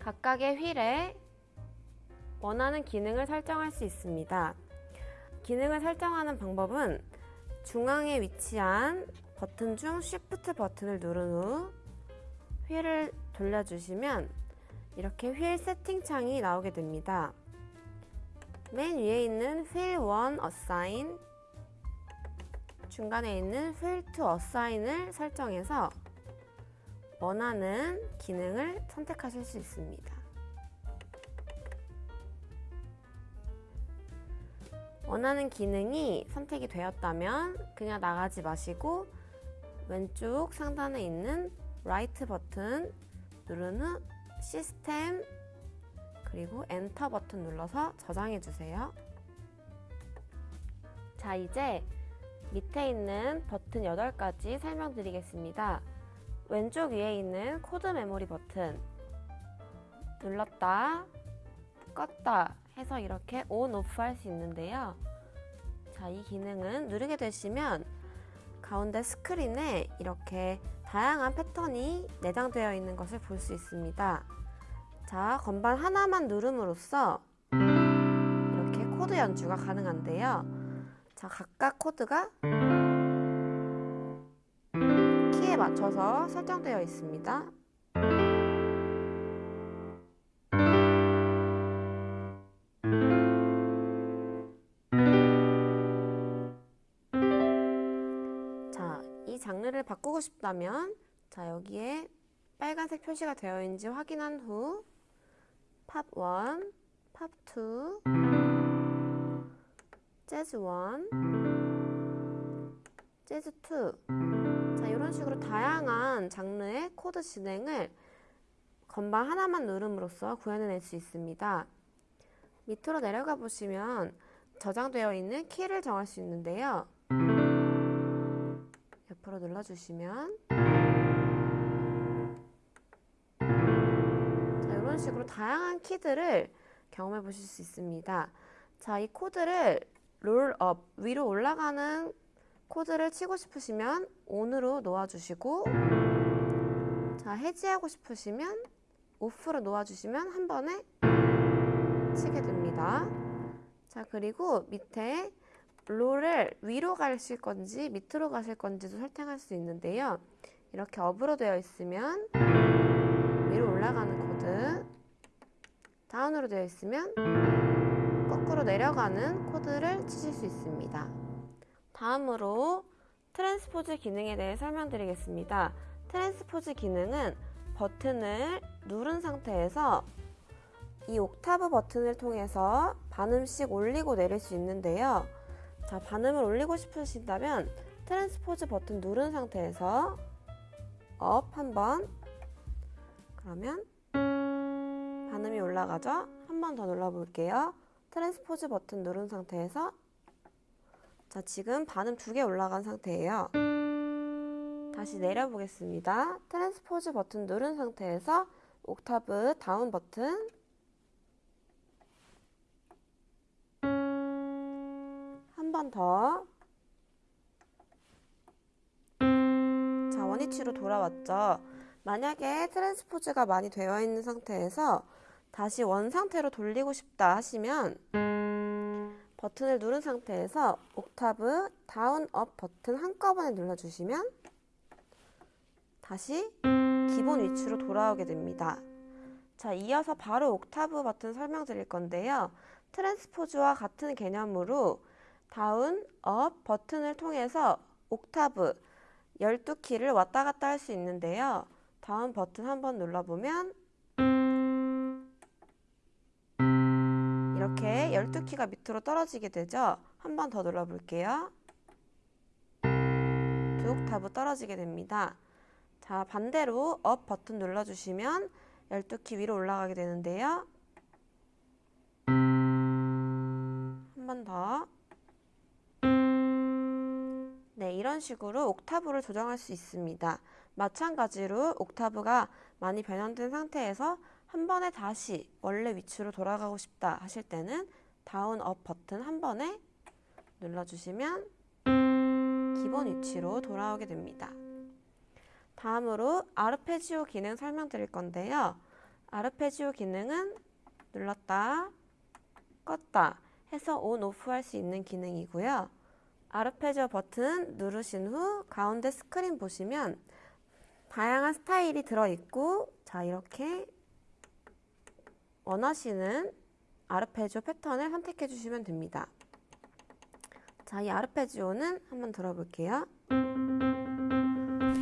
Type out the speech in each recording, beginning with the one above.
각각의 휠에 원하는 기능을 설정할 수 있습니다. 기능을 설정하는 방법은 중앙에 위치한 버튼 중 Shift 버튼을 누른 후 휠을 돌려주시면 이렇게 휠 세팅 창이 나오게 됩니다. 맨 위에 있는 휠 1 Assign 중간에 있는 휠 2 Assign을 설정해서 원하는 기능을 선택하실 수 있습니다. 원하는 기능이 선택이 되었다면 그냥 나가지 마시고 왼쪽 상단에 있는 write 버튼 누른 후 시스템 그리고 엔터 버튼 눌러서 저장해 주세요. 자 이제 밑에 있는 버튼 8가지 설명드리겠습니다. 왼쪽 위에 있는 코드 메모리 버튼 눌렀다 껐다 해서 이렇게 on, off 할 수 있는데요. 자, 이 기능은 누르게 되시면 가운데 스크린에 이렇게 다양한 패턴이 내장되어 있는 것을 볼 수 있습니다. 자, 건반 하나만 누름으로써 이렇게 코드 연주가 가능한데요. 자, 각각 코드가 맞춰서 설정되어 있습니다. 자, 이 장르를 바꾸고 싶다면 자, 여기에 빨간색 표시가 되어 있는지 확인한 후 팝 1, 팝 2, 재즈 1, 재즈 2 자, 이런 식으로 다양한 장르의 코드 진행을 건반 하나만 누름으로써 구현해낼 수 있습니다. 밑으로 내려가 보시면 저장되어 있는 키를 정할 수 있는데요. 옆으로 눌러주시면 자, 이런 식으로 다양한 키들을 경험해 보실 수 있습니다. 자, 이 코드를 롤업, 위로 올라가는 코드를 치고 싶으시면 ON으로 놓아주시고 자, 해지하고 싶으시면 OFF로 놓아주시면 한 번에 치게 됩니다. 자, 그리고 밑에 롤을 위로 가실 건지 밑으로 가실 건지도 설정할 수 있는데요. 이렇게 up으로 되어 있으면 위로 올라가는 코드, down으로 되어 있으면 거꾸로 내려가는 코드를 치실 수 있습니다. 다음으로 transpose 기능에 대해 설명드리겠습니다. transpose 기능은 버튼을 누른 상태에서 이 옥타브 버튼을 통해서 반음씩 올리고 내릴 수 있는데요. 자, 반음을 올리고 싶으신다면 transpose 버튼 누른 상태에서 up 한번 그러면 반음이 올라가죠? 한 번 더 눌러볼게요. transpose 버튼 누른 상태에서 자, 지금 반음 두 개 올라간 상태예요. 다시 내려보겠습니다. transpose 버튼 누른 상태에서 옥타브 down 버튼 한 번 더. 자, 원위치로 돌아왔죠. 만약에 transpose가 많이 되어 있는 상태에서 다시 원 상태로 돌리고 싶다 하시면 버튼을 누른 상태에서 옥타브 down up 버튼 한꺼번에 눌러주시면 다시 기본 위치로 돌아오게 됩니다. 자, 이어서 바로 옥타브 버튼 설명드릴 건데요. transpose와 같은 개념으로 down, up 버튼을 통해서 옥타브 12키를 왔다 갔다 할 수 있는데요. down 버튼 한번 눌러보면 12키가 밑으로 떨어지게 되죠. 한 번 더 눌러볼게요. 두 옥타브 떨어지게 됩니다. 자, 반대로 up 버튼 눌러주시면 12키 위로 올라가게 되는데요. 한 번 더. 네, 이런 식으로 옥타브를 조정할 수 있습니다. 마찬가지로 옥타브가 많이 변형된 상태에서 한 번에 다시 원래 위치로 돌아가고 싶다 하실 때는 down up 버튼 한 번에 눌러주시면 기본 위치로 돌아오게 됩니다. 다음으로 아르페지오 기능 설명드릴 건데요. 아르페지오 기능은 눌렀다, 껐다 해서 온, 오프 할 수 있는 기능이고요. 아르페지오 버튼 누르신 후 가운데 스크린 보시면 다양한 스타일이 들어있고 자 이렇게 원하시는 아르페지오 패턴을 선택해 주시면 됩니다. 자, 이 아르페지오는 한번 들어볼게요.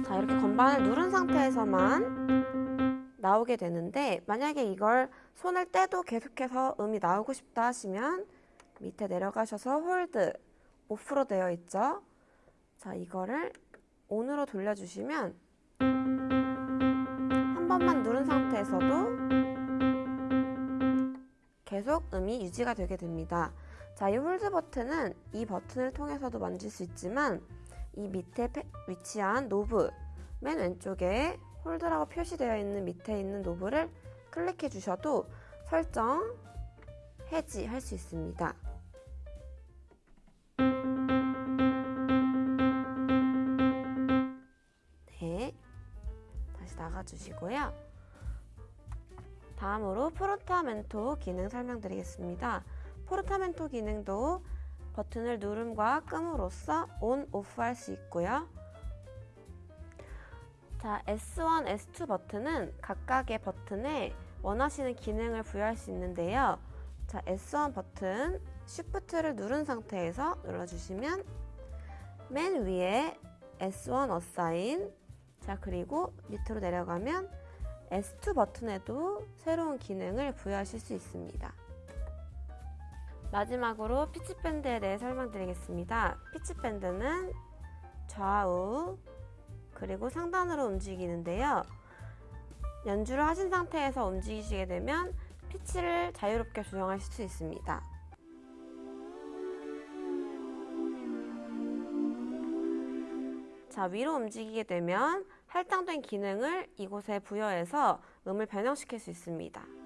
자, 이렇게 건반을 누른 상태에서만 나오게 되는데 만약에 이걸 손을 떼도 계속해서 음이 나오고 싶다 하시면 밑에 내려가셔서 hold, off로 되어 있죠. 자, 이거를 on으로 돌려주시면 한 번만 누른 상태에서도 계속 음이 유지가 되게 됩니다. 자, 이 hold 버튼은 이 버튼을 통해서도 만질 수 있지만 이 밑에 위치한 knob 맨 왼쪽에 hold라고 표시되어 있는 밑에 있는 knob를 클릭해 주셔도 설정 해지 할 수 있습니다. 네, 다시 나가주시고요. 다음으로 포르타멘토 기능 설명드리겠습니다. 포르타멘토 기능도 버튼을 누름과 끔으로써 온, 오프 할수 있고요. 자, S1, S2 버튼은 각각의 버튼에 원하시는 기능을 부여할 수 있는데요. 자, S1 버튼 Shift를 누른 상태에서 눌러주시면 맨 위에 S1 Assign 자, 그리고 밑으로 내려가면 S2 버튼에도 새로운 기능을 부여하실 수 있습니다. 마지막으로 피치밴드에 대해 설명드리겠습니다. 피치밴드는 좌우 그리고 상단으로 움직이는데요. 연주를 하신 상태에서 움직이시게 되면 피치를 자유롭게 조정하실 수 있습니다. 자, 위로 움직이게 되면 할당된 기능을 이곳에 부여해서 음을 변형시킬 수 있습니다.